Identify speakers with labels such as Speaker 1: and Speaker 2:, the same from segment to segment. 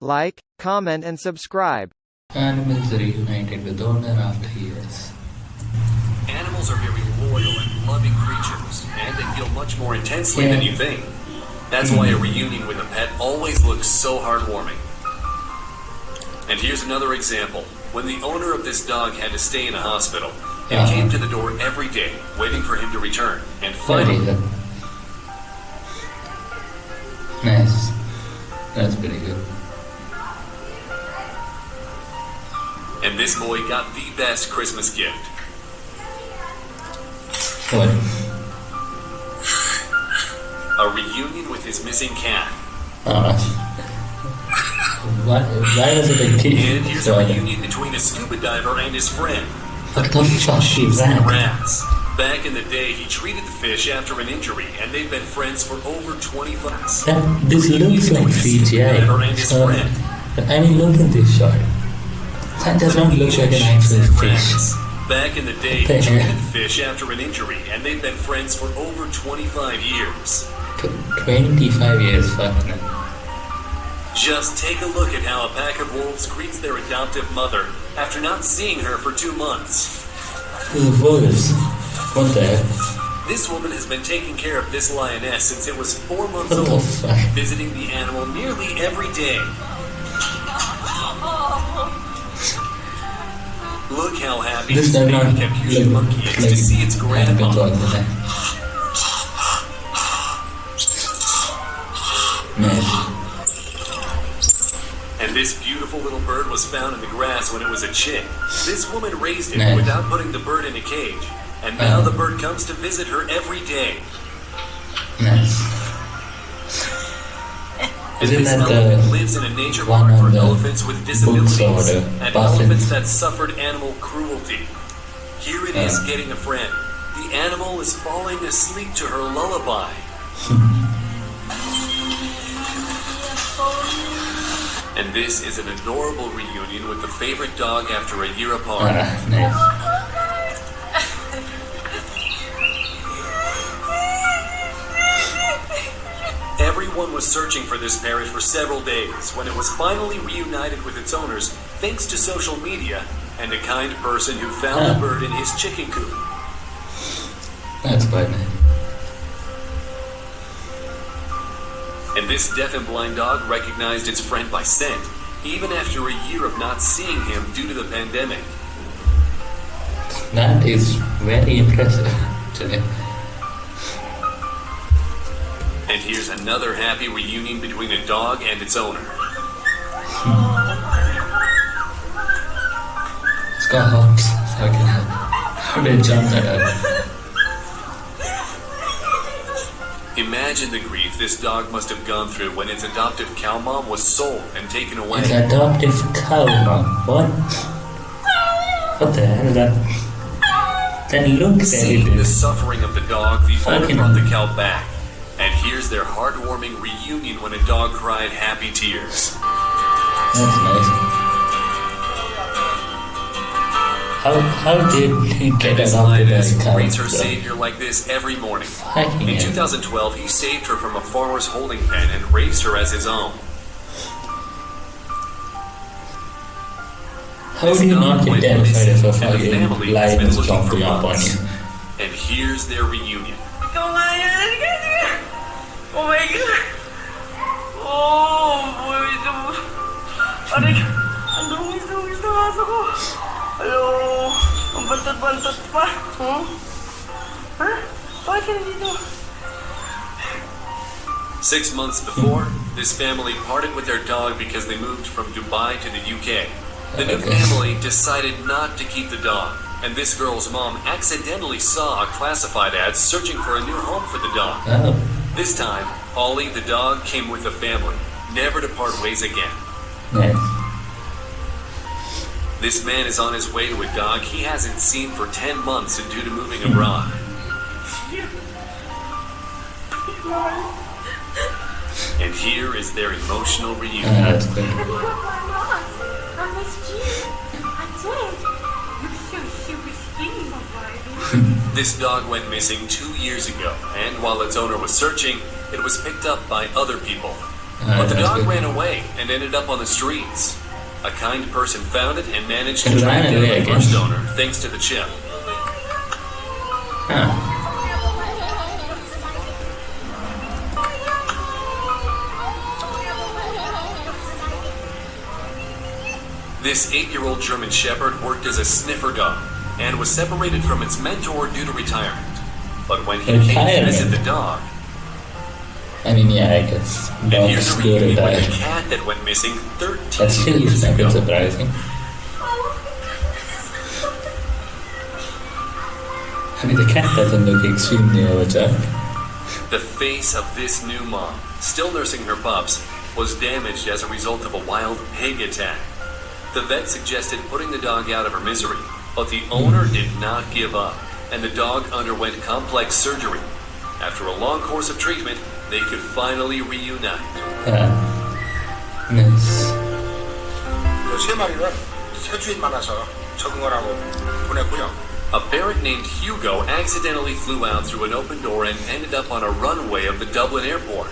Speaker 1: like, comment and subscribe.
Speaker 2: Animals are reunited with owner after years.
Speaker 3: Animals are very loyal and loving creatures, and they feel much more intensely than you think. That's why a reunion with a pet always looks so heartwarming. And here's another example. When the owner of this dog had to stay in a hospital, it
Speaker 2: Uh-huh.
Speaker 3: came to the door every day, waiting for him to return. And
Speaker 2: Very
Speaker 3: finally.
Speaker 2: Nice. That's pretty good.
Speaker 3: And this boy got the best Christmas gift.
Speaker 2: What?
Speaker 3: A reunion with his missing cat.
Speaker 2: Uh, why, why was it a
Speaker 3: And
Speaker 2: kid?
Speaker 3: here's a reunion between a scuba diver and his friend.
Speaker 2: What the fuck is
Speaker 3: and
Speaker 2: that?
Speaker 3: rats. Back in the day, he treated the fish after an injury, and they've been friends for over 20 years.
Speaker 2: That, this looks like CGI. So, I mean, look at this shot. That does not look like an actual
Speaker 3: And
Speaker 2: fish.
Speaker 3: Back in the day, he
Speaker 2: the
Speaker 3: treated the fish after an injury, and they've been friends for over 25 years.
Speaker 2: Tw- 25 years, fuck man.
Speaker 3: Just take a look at how a pack of wolves greets their adoptive mother after not seeing her for two months.
Speaker 2: The wolves. What the heck?
Speaker 3: This woman has been taking care of this lioness since it was four months
Speaker 2: What the
Speaker 3: old,
Speaker 2: fuck?
Speaker 3: visiting the animal nearly every day. Look how happy
Speaker 2: This does
Speaker 3: baby
Speaker 2: not look
Speaker 3: monkey is
Speaker 2: like
Speaker 3: to see its grandma.
Speaker 2: talking to them. Nice.
Speaker 3: And this beautiful little bird was found in the grass when it was a chick. This woman raised it without putting the bird in a cage. And now the bird comes to visit her every day.
Speaker 2: Nice.
Speaker 3: And
Speaker 2: Isn't
Speaker 3: this
Speaker 2: that
Speaker 3: elephant
Speaker 2: the
Speaker 3: lives in a nature
Speaker 2: one
Speaker 3: park
Speaker 2: on
Speaker 3: for
Speaker 2: the
Speaker 3: elephants with disabilities
Speaker 2: or the
Speaker 3: and elephants that suffered animal cruelty. Here it is
Speaker 2: Uh.
Speaker 3: getting a friend. The animal is falling asleep to her lullaby. and this is an adorable reunion with the favorite dog after a year apart.
Speaker 2: Ah, nice.
Speaker 3: Was searching for this parrot for several days when it was finally reunited with its owners thanks to social media and a kind person who found the bird in his chicken coop.
Speaker 2: That's quite nice.
Speaker 3: And this deaf and blind dog recognized its friend by scent, even after a year of not seeing him due to the pandemic.
Speaker 2: That is very impressive. Actually.
Speaker 3: Here's another happy reunion between a dog and its owner.
Speaker 2: It's got hops. Fucking hell. How did it jump that up?
Speaker 3: Imagine the grief this dog must have gone through when its adoptive cow mom was sold and taken away.
Speaker 2: It's adoptive cow mom. What? What the hell is that? That looks very
Speaker 3: Seeing the suffering of the dog, the owner brought the cow back. And here's their heartwarming reunion when a dog cried happy tears.
Speaker 2: That's nice. How how did he get
Speaker 3: this
Speaker 2: adopted
Speaker 3: lioness
Speaker 2: as a cow?
Speaker 3: greets her savior like this every morning.
Speaker 2: Fucking
Speaker 3: In
Speaker 2: hell.
Speaker 3: 2012, he saved her from a farmer's holding pen and raised her as his own.
Speaker 2: How do you not get terrified if a
Speaker 3: the
Speaker 2: fucking
Speaker 3: family has
Speaker 2: lion
Speaker 3: been
Speaker 2: is
Speaker 3: looking for
Speaker 2: jumping up on
Speaker 3: months.
Speaker 2: you?
Speaker 3: And here's their reunion.
Speaker 4: Ikaw nga yan. Oh my God. Oh, boy. ito. Aray, ang dungis-dungis ng aso ko. Hello. Ang bantot-bantot pa. Hmm? Ha? Bakit ka nandito?
Speaker 3: Six months before, this family parted with their dog because they moved from Dubai to the UK. The new family decided not to keep the dog, and this girl's mom accidentally saw a classified ad searching for a new home for the dog.
Speaker 2: Oh,
Speaker 3: This time, Ollie the dog came with the family, never to part ways again.
Speaker 2: nice.
Speaker 3: This man is on his way to a dog he hasn't seen for 10 months and due to moving abroad. And here is their emotional reunion.
Speaker 2: that's good.
Speaker 4: I missed you. I did. You're so super skinny, my baby.
Speaker 3: This dog went missing two years ago, and while its owner was searching, it was picked up by other people.
Speaker 2: Ah,
Speaker 3: But the dog
Speaker 2: good.
Speaker 3: ran away and ended up on the streets. A kind person found it and managed to
Speaker 2: It
Speaker 3: track down the first owner thanks to the chip.
Speaker 2: Huh.
Speaker 3: This eight-year-old German Shepherd worked as a sniffer dog and was separated from its mentor due to retirement. But when he came to
Speaker 2: Retirement?
Speaker 3: visit the dog,
Speaker 2: I mean, yeah, I guess
Speaker 3: and
Speaker 2: dogs go to die.
Speaker 3: a cat that went missing 13
Speaker 2: That's still
Speaker 3: years
Speaker 2: a bit surprising. I mean, the cat doesn't look extremely overjoyed.
Speaker 3: The face of this new mom, still nursing her pups, was damaged as a result of a wild pig attack. The vet suggested putting the dog out of her misery, but the owner did not give up, and the dog underwent complex surgery. After a long course of treatment, they could finally reunite.
Speaker 2: Ah. Nice.
Speaker 5: 그 세 마리는 새 주인 만나서 적응을 하고 보냈고요.
Speaker 3: A parrot named Hugo accidentally flew out through an open door and ended up on a runway of the Dublin airport.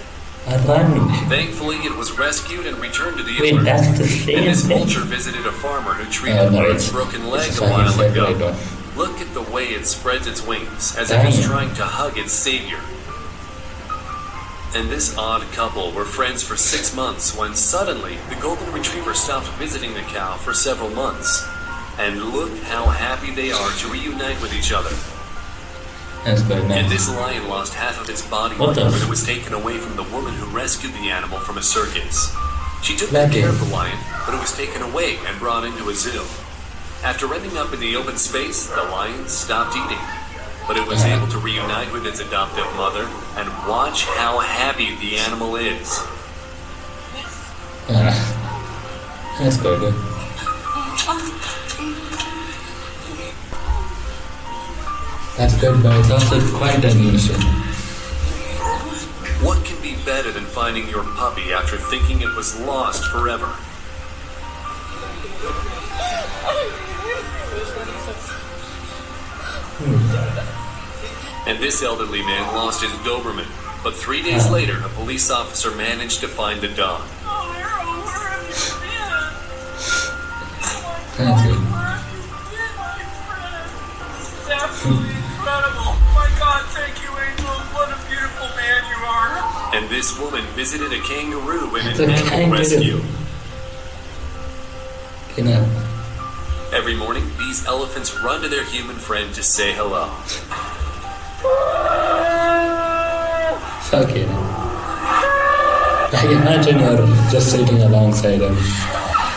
Speaker 2: A run.
Speaker 3: Thankfully, it was rescued and returned to the
Speaker 2: Wait,
Speaker 3: owner.
Speaker 2: that's the
Speaker 3: And
Speaker 2: same
Speaker 3: this
Speaker 2: thing?
Speaker 3: vulture visited a farmer who oh, treated
Speaker 2: Oh,
Speaker 3: a
Speaker 2: no, it's-
Speaker 3: broken leg
Speaker 2: it's
Speaker 3: a
Speaker 2: a
Speaker 3: while ago. Look at the way it spreads its wings, as if it's trying to hug its savior. And this odd couple were friends for six months when suddenly the golden retriever stopped visiting the cow for several months. And look how happy they are to reunite with each other.
Speaker 2: That's
Speaker 3: And this lion lost half of its body
Speaker 2: What
Speaker 3: when it was taken away from the woman who rescued the animal from a circus. She took care of the lion, but it was taken away and brought into a zoo. After ending up in the open space, the lion stopped eating. But it was able to reunite with its adoptive mother, and watch how happy the animal is.
Speaker 2: That's good. That's good, but it's also quite unusual.
Speaker 3: What can be better than finding your puppy after thinking it was lost forever? And this elderly man lost his Doberman. But three days later, a police officer managed to find the dog.
Speaker 4: Harold, where have you God, thank you, Angel. What a beautiful man you are.
Speaker 3: And this woman visited a kangaroo in
Speaker 2: It's
Speaker 3: an animal
Speaker 2: kangaroo.
Speaker 3: rescue.
Speaker 2: You know,
Speaker 3: Every morning, these elephants run to their human friend to say hello.
Speaker 2: fuck it. Like imagine you're just sitting alongside him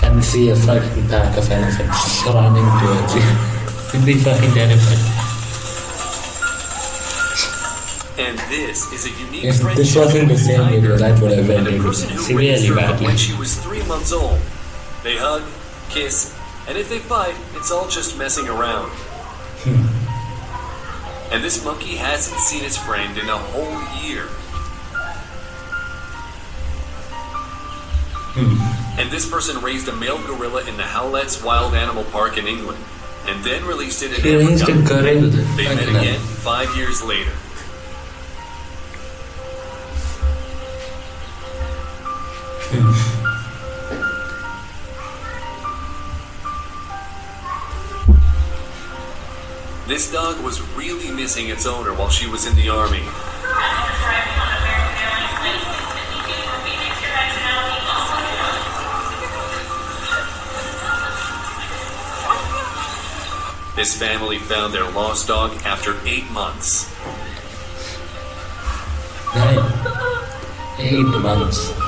Speaker 2: and see a fucking pack of elephants running towards you. You'd be fucking terrified.
Speaker 3: And this is a unique
Speaker 2: If this wasn't the same
Speaker 3: Tiger
Speaker 2: video, that would have
Speaker 3: and the
Speaker 2: ended
Speaker 3: person who
Speaker 2: severely badly.
Speaker 3: when she was three months old. They hug, kiss, and if they fight, it's all just messing around.
Speaker 2: Hmm.
Speaker 3: And this monkey hasn't seen his friend in a whole year.
Speaker 2: Hmm.
Speaker 3: And this person raised a male gorilla in the Howlett's Wild Animal Park in England, and then released it in
Speaker 2: He raised a
Speaker 3: Africa.
Speaker 2: gorilla.
Speaker 3: They met again five years later. This dog was really missing its owner while she was in the army. This family found their lost dog after eight months.
Speaker 2: Nine. Eight months.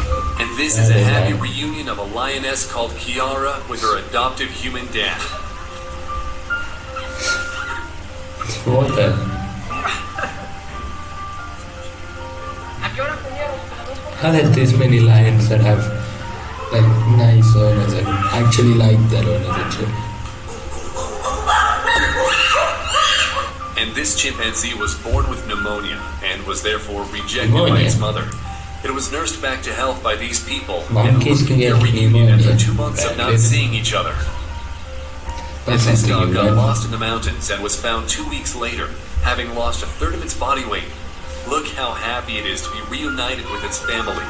Speaker 3: This is a happy reunion of a lioness called Kiara with her adoptive human dad.
Speaker 2: What the? How that this many lions that have like nice owners and actually like their owners actually?
Speaker 3: And this chimpanzee was born with pneumonia and was therefore rejected by
Speaker 2: Pneumonia?
Speaker 3: its mother. It was nursed back to health by these people and
Speaker 2: Monkeys
Speaker 3: looked
Speaker 2: can
Speaker 3: their
Speaker 2: get
Speaker 3: reunion after two months of not seeing each other. And this
Speaker 2: something
Speaker 3: dog got lost in the mountains and was found two weeks later, having lost a third of its body weight. Look how happy it is to be reunited with its family.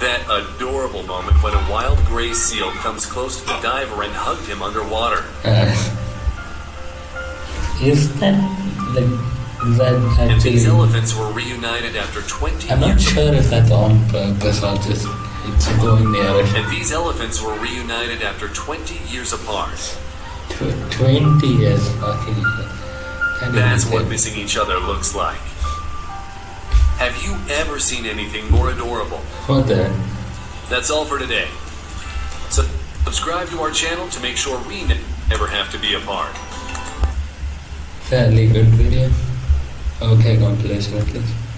Speaker 3: That adorable moment when a wild gray seal comes close to the diver and hugged him underwater.
Speaker 2: Uh, is that like is that
Speaker 3: And these elephants were reunited after 20
Speaker 2: I'm not sure if that's on purpose or just it's going near it.
Speaker 3: And these elephants were reunited after 20 years apart.
Speaker 2: Tw- Twenty years. Okay. Can't
Speaker 3: That's what
Speaker 2: say.
Speaker 3: missing each other looks like. Have you ever seen anything more adorable?
Speaker 2: What the?
Speaker 3: That's all for today. So, subscribe to our channel to make sure we never have to be apart.
Speaker 2: Fairly good video. Okay, compilation at least.